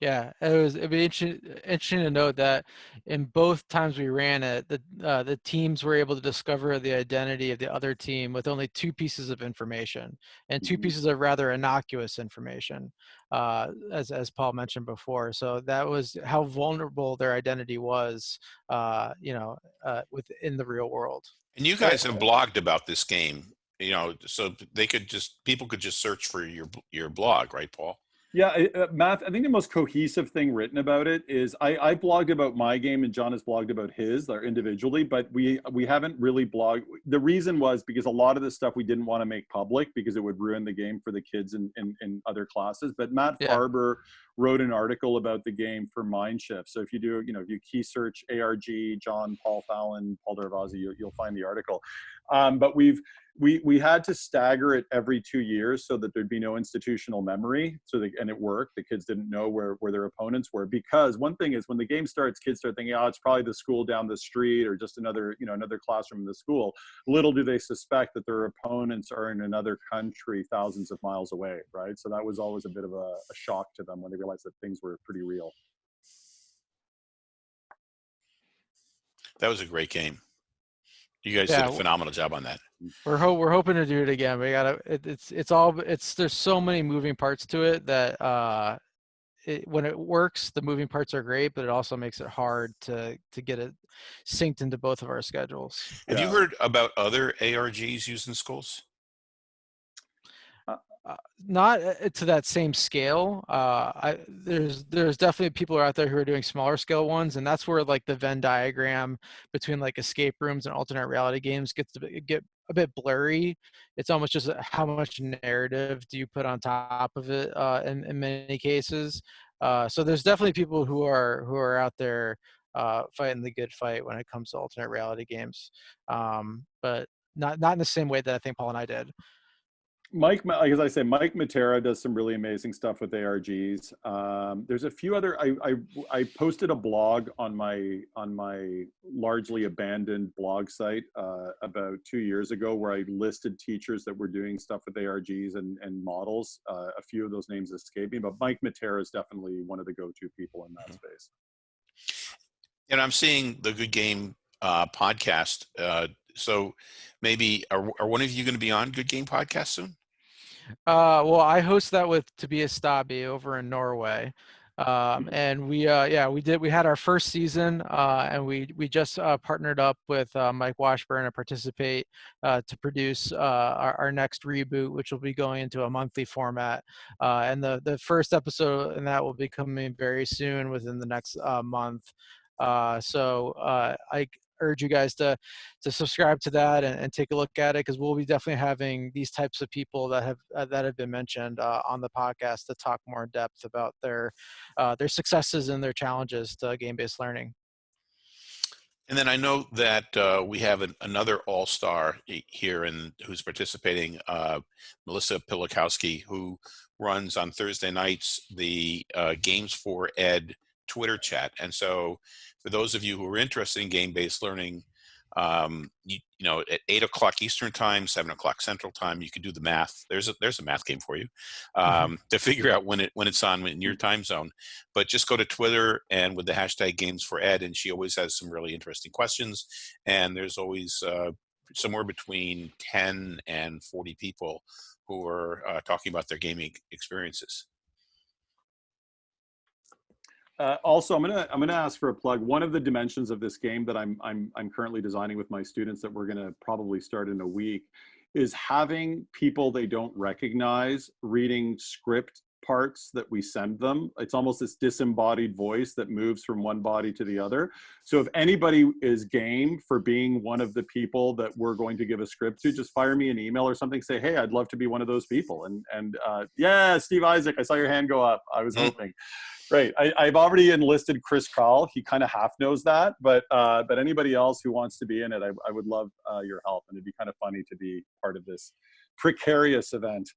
Yeah, it was. It'd be interesting, interesting to note that in both times we ran it, the uh, the teams were able to discover the identity of the other team with only two pieces of information and 2 Mhm. pieces of rather innocuous information, uh, as as Paul mentioned before. So that was how vulnerable their identity was, uh, you know, uh, within the real world. And you guys have blogged about this game, you know, so they could just people could just search for your your blog, right, Paul? Yeah, I- uh, Matt. I think the most cohesive thing written about it is I, I blogged about my game and John has blogged about his, or individually, but we we haven't really blogged. The reason was because a lot of the stuff we didn't want to make public because it would ruin the game for the kids in in, in other classes. But Matt Yeah. Farber wrote an article about the game for Mindshift. So if you do, you know, if you key search ARG, John, Paul Fallon, Paul Darvasi, you, you'll find the article. Um, but we've we we had to stagger it every two years so that there'd be no institutional memory. So the, and it worked. The kids didn't know where where their opponents were because one thing is when the game starts, kids start thinking, oh, it's probably the school down the street or just another you know another classroom in the school. Little do they suspect that their opponents are in another country thousands of miles away, right? So that was always a bit of a, a shock to them when they realized that things were pretty real. That was a great game. You guys Yeah, did a phenomenal job on that. We're ho- we're hoping to do it again. We gotta. It, it's it's all it's there's so many moving parts to it that uh, it, when it works, the moving parts are great, but it also makes it hard to to get it synced into both of our schedules. Have you heard about other ARGs used in schools? Uh, not uh, to that same scale. Uh, I there's there's definitely people out there who are doing smaller scale ones, and that's where like the Venn diagram between like escape rooms and alternate reality games gets to get a bit blurry. It's almost just uh, how much narrative do you put on top of it uh, in in many cases. Uh, so there's definitely people who are who are out there fighting the good fight when it comes to alternate reality games, um, but not not in the same way that I think Paul and I did. Mike, as I say, Mike Matera does some really amazing stuff with ARGs. Um, there's a few other. I, I I posted a blog on my on my largely abandoned blog site uh, about two years ago, where I listed teachers that were doing stuff with ARGs and and models. Uh, a few of those names escape me, but Mike Matera is definitely one of the go-to people in that Mhm. space. And I'm seeing the Good Game uh, podcast. Uh, so maybe are, are one of you going to be on Good Game podcast soon? Uh, well, I host that with Tobias Staaby over in Norway. Um, and we, uh, yeah, we did, we had our first season, uh, and we, we just, uh, partnered up with, uh, Mike Washburn to participate, uh, to produce, uh, our, our next reboot, which will be going into a monthly format. Uh, and the, the first episode and that will be coming very soon within the next, uh, month. Uh, so, uh, I urge you guys to, to subscribe to that and, and take a look at it because we'll be definitely having these types of people that have uh, that have been mentioned uh, on the podcast to talk more in depth about their uh, their successes and their challenges to game-based learning. And then I know that uh, we have an, another all-star here and who's participating, uh, Melissa Pilakowski, who runs on Thursday nights the uh, Games for Ed Twitter chat. And so, for those of you who are interested in game-based learning, um, you, you know, at eight o'clock Eastern time, seven o'clock Central time, you can do the math. There's a there's a math game for you um, to figure out when it when it's on in your time zone. But just go to Twitter and with the hashtag Games for Ed, and she always has some really interesting questions. And there's always uh, somewhere between ten and forty people who are uh, talking about their gaming experiences. Uh, also, I'm gonna I'm gonna ask for a plug. One of the dimensions of this game that I'm I'm I'm currently designing with my students that we're gonna probably start in a week is having people they don't recognize reading script parts that we send them. It's almost this disembodied voice that moves from one body to the other. So if anybody is game for being one of the people that we're going to give a script to, just fire me an email or something. Say, hey, I'd love to be one of those people. And and uh, yeah, Steve Isaac, I saw your hand go up. I was Mm. hoping. Right. I, I've already enlisted Chris Call. He kind of half knows that, but uh, but anybody else who wants to be in it, I, I would love uh, your help, and it'd be kind of funny to be part of this precarious event.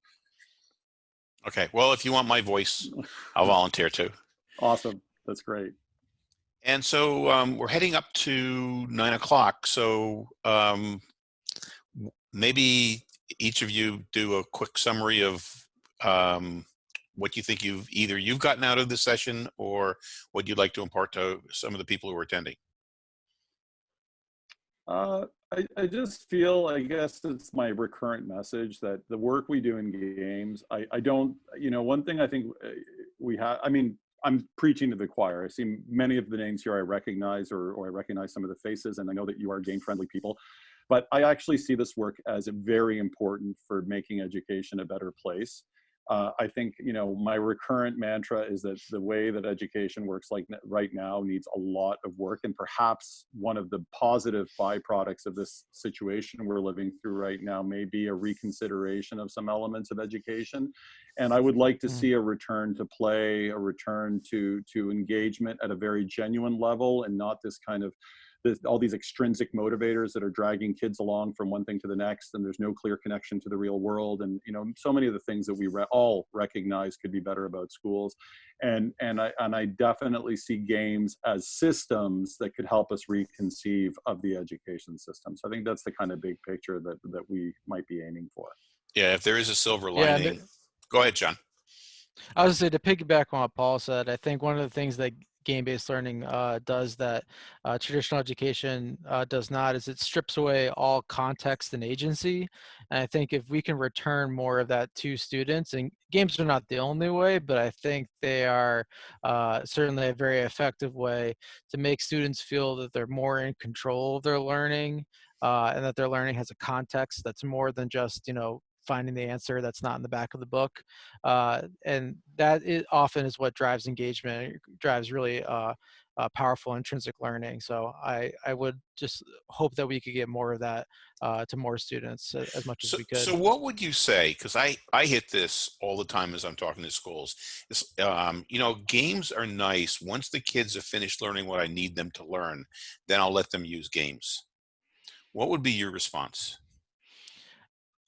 Okay. Well, if you want my voice, I'll volunteer too. Awesome. That's great. And so um, we're heading up to nine o'clock. So um, maybe each of you do a quick summary of um, what you think you've either you've gotten out of the session or what you'd like to impart to some of the people who are attending. Uh, I, I just feel, I guess it's my recurrent message that the work we do in games, I, I don't, you know, one thing I think uh, we have, I mean, I'm preaching to the choir. I see many of the names here I recognize or, or I recognize some of the faces and I know that you are game friendly people, but I actually see this work as very important for making education a better place uh, I think you know my recurrent mantra is that the way that education works like right now needs a lot of work, and perhaps one of the positive byproducts of this situation we're living through right now may be a reconsideration of some elements of education. And I would like to mm. see a return to play, a return to to engagement at a very genuine level, and not this kind of this, all these extrinsic motivators that are dragging kids along from one thing to the next and there's no clear connection to the real world and you know so many of the things that we re all recognize could be better about schools. And and i and i definitely see games as systems that could help us reconceive of the education system. So i think that's the kind of big picture that that we might be aiming for. Yeah if there is a silver lining. yeah, go ahead john. I was going to say to piggyback on what Paul said. I think one of the things that game-based learning uh, does that uh, traditional education uh, does not is it strips away all context and agency. And i think if we can return more of that to students and games are not the only way but i think they are uh, certainly a very effective way to make students feel that they're more in control of their learning uh, and that their learning has a context that's more than just you know finding the answer that's not in the back of the book uh, and that is often is what drives engagement drives really uh, uh, powerful intrinsic learning so I, I would just hope that we could get more of that uh, to more students as much so, as we could. so what would you say because I, I hit this all the time as i'm talking to schools is, um, you know games are nice once the kids have finished learning what i need them to learn then i'll let them use games. What would be your response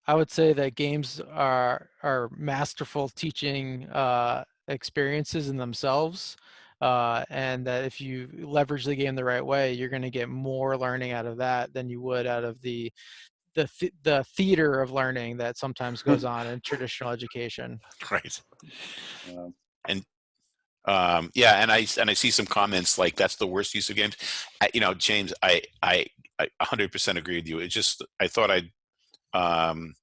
I would say that games are are masterful teaching uh, experiences in themselves, uh, and that if you leverage the game the right way, you're going to get more learning out of that than you would out of the the th the theater of learning that sometimes goes on in traditional education. Right. Yeah. And um, yeah, and I and I see some comments like that's the worst use of games. I, you know, James, I I I 100% agree with you. It just I thought I'd um,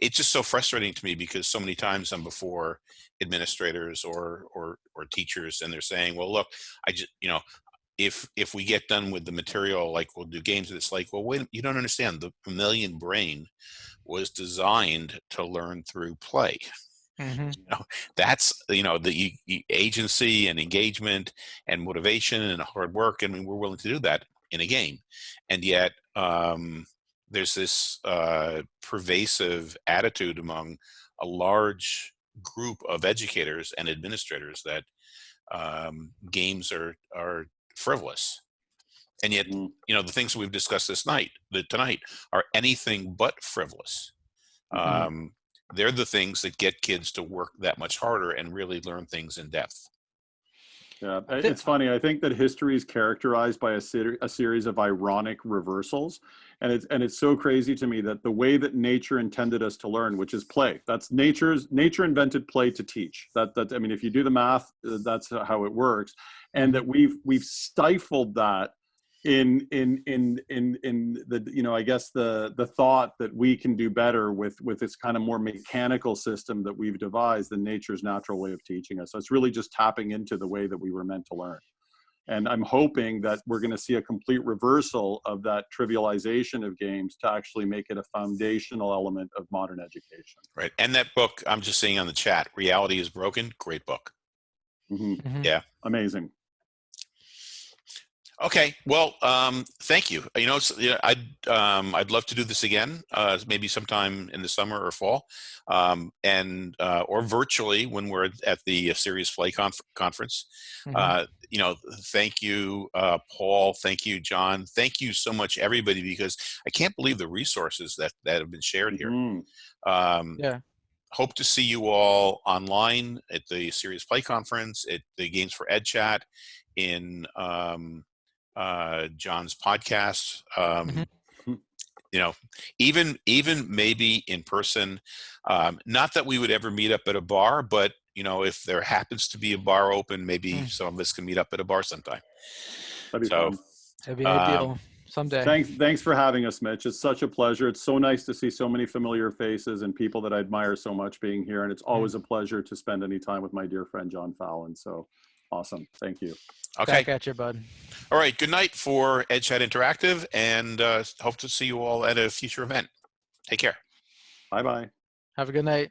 it's just so frustrating to me because so many times I'm before administrators or or or teachers and they're saying, well, look, I just you know, if if we get done with the material, like we'll do games, it's like, well, wait, you don't understand. The mammalian brain was designed to learn through play. Mm-hmm. You know, that's you know the, the agency and engagement and motivation and hard work. I mean, we're willing to do that in a game, and yet um, there's this uh, pervasive attitude among a large group of educators and administrators that um, games are are frivolous and yet mm. you know the things we've discussed this night the, tonight are anything but frivolous mm-hmm. um, they're the things that get kids to work that much harder and really learn things in depth yeah, it's funny. I think that history is characterized by a, ser a series of ironic reversals, and it's and it's so crazy to me that the way that nature intended us to learn, which is play, that's nature's nature invented play to teach. That that I mean, if you do the math, that's how it works, and that we've we've stifled that in in in in in the you know i guess the the thought that we can do better with with this kind of more mechanical system that we've devised than nature's natural way of teaching us. So it's really just tapping into the way that we were meant to learn. And i'm hoping that we're going to see a complete reversal of that trivialization of games to actually make it a foundational element of modern education. Right. And that book i'm just seeing on the chat reality is broken great book. Mm -hmm. Mm -hmm. yeah. Amazing Okay, well, um, thank you. You know, you know I'd um, I'd love to do this again, uh, maybe sometime in the summer or fall, um, and uh, or virtually when we're at the uh, Serious Play conf conference. Mm -hmm. you know, thank you, uh, Paul. Thank you, John. Thank you so much, everybody, because I can't believe the resources that that have been shared here. Mm -hmm. yeah. hope to see you all online at the Serious Play Conference, at the Games for Ed Chat, in um, uh, John's podcast. Um, Mhm. You know, even even maybe in person. Um, not that we would ever meet up at a bar, but you know, if there happens to be a bar open, maybe Mm. some of us can meet up at a bar sometime. That'd be So, fun. It'd be Um, ideal someday. Thanks, thanks for having us, Mitch. It's such a pleasure. It's so nice to see so many familiar faces and people that I admire so much being here. And it's always a pleasure to spend any time with my dear friend John Fallon. So awesome. Thank you. Okay. Back at you, bud. All right. Good night for EdChat Interactive, and uh, hope to see you all at a future event. Take care. Bye bye. Have a good night.